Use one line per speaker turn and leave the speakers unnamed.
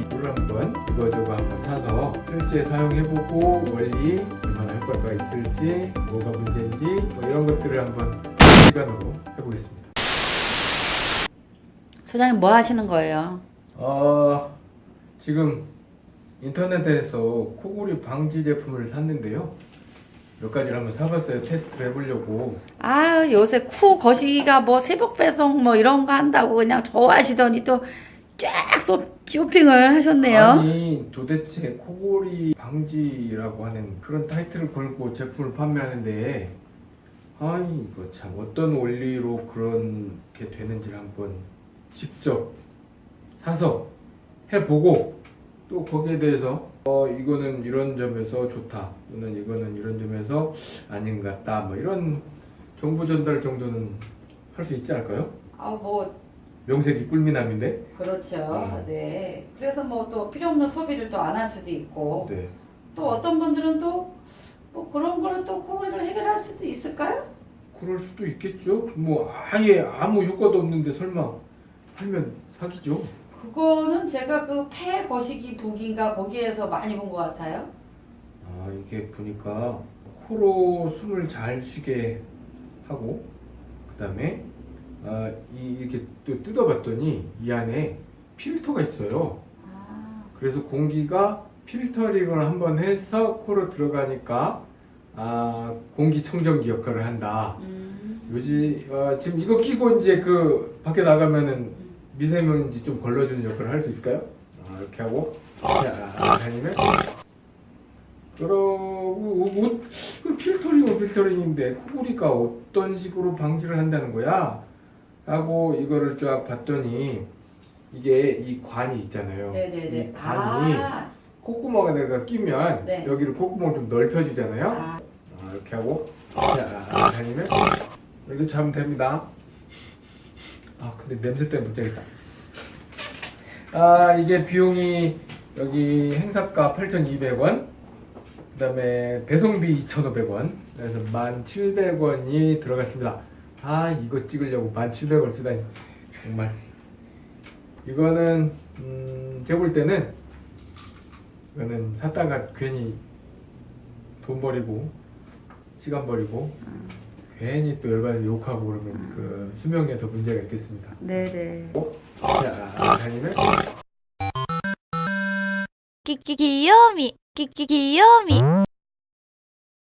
이불을 한번 이거저거 한번 사서 실제 사용해보고 원리 얼마나 효과가 있을지 뭐가 문제인지 뭐 이런 것들을 한번 시간으로 해보겠습니다
소장님 뭐 하시는 거예요?
어, 지금 인터넷에서 코골이 방지 제품을 샀는데요 몇 가지를 한번 사봤어요. 테스트를 해보려고.
아 요새 쿠 거시기가 뭐 새벽 배송 뭐 이런 거 한다고 그냥 좋아하시더니 또 쫙 쇼핑을 하셨네요.
아니 도대체 코골이 방지라고 하는 그런 타이틀을 걸고 제품을 판매하는데 아니 이거 참 어떤 원리로 그렇게 되는지를 한번 직접 사서 해보고 또 거기에 대해서 어 이거는 이런 점에서 좋다 또는 이거는 이런 점에서 아닌 것 같다 뭐 이런 정보 전달 정도는 할 수 있지 않을까요?
아뭐
명색이 꿀미남인데
그렇죠.
음.
네. 그래서 뭐 또 필요 없는 소비를 또 안 할 수도 있고
네.
또 어떤 분들은 또 뭐 그런 걸로 또 코골이를 해결할 수도 있을까요?
그럴 수도 있겠죠. 뭐 아예 아무 효과도 없는데 설마 하면 사기죠.
그거는 제가 그 폐 거시기 부기인가 거기에서 많이 본 것 같아요.
아 이게 보니까 코로 숨을 잘 쉬게 하고 그 다음에 아, 이 이렇게 또 뜯어봤더니 이 안에 필터가 있어요.
아,
그래서 공기가 필터링을 한번 해서 코로 들어가니까 아 공기청정기 역할을 한다.
음.
요지 어, 지금 이거 끼고 이제 그 밖에 나가면은 미세먼지 좀 걸러주는 역할을 할 수 있을까요? 아, 이렇게 하고 자 다니면 그러고 옷그 필터링은 필터링인데 코골이가 어떤 식으로 방지를 한다는 거야? 라고 이거를 쫙 봤더니 이게 이 관이 있잖아요.
네네네.
이 관이
아,
콧구멍에다가 끼면
네.
여기를 콧구멍을 좀 넓혀주잖아요.
아,
아, 이렇게 하고 자 다니면 이렇게 자면 됩니다. 아 근데 냄새 때문에 못 자겠다. 아 이게 비용이 여기 행사가 8,200원 그 다음에 배송비 2,500원 그래서 1,700원이 들어갔습니다. 아 이거 찍으려고 1700원 쓰다니. 정말. 이거는 음, 제가 볼 때는 이거는 샀다가 괜히 돈 버리고 시간 버리고 괜히 또 열받아서 욕하고 그러면 그 수명에 더 문제가 있겠습니다.
네네. 어?
자
사장님은 끼끼 귀요미 끼끼 귀요미